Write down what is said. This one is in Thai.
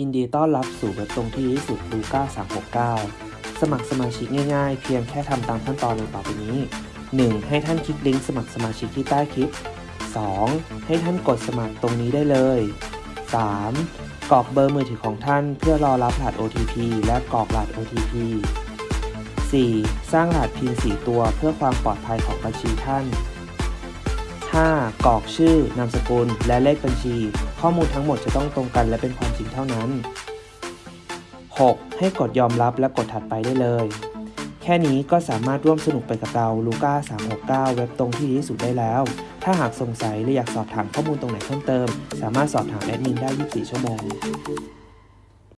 ยินดีต้อนรับสู่เว็บตรงที่ที่สุดลูก้า369 สมัครสมาชิกง่ายๆ เพียงแค่ทำตามขั้นตอนดังต่อไปนี้ 1. ให้ท่านคลิกลิงก์สมัครสมาชิกที่ใต้คลิป 2. ให้ท่านกดสมัครตรงนี้ได้เลย 3. กรอกเบอร์มือถือของท่านเพื่อรอรับรหัส OTP และกรอกรหัส OTP 4. สร้างรหัส PIN 4 ตัวเพื่อความปลอดภัยของบัญชีท่าน 5. กรอกชื่อ นามสกุล และเลขบัญชี ข้อมูลทั้งหมดจะต้องตรงกันและเป็นความจริงเท่านั้น 6. ให้กดยอมรับและกดถัดไปได้เลย แค่นี้ก็สามารถร่วมสนุกไปกับเราลูก้า369 เว็บตรงที่ดีที่สุดได้แล้ว ถ้าหากสงสัยหรืออยากสอบถามข้อมูลตรงไหนเพิ่มเติม สามารถสอบถามแอดมินได้ 24 ชั่วโมง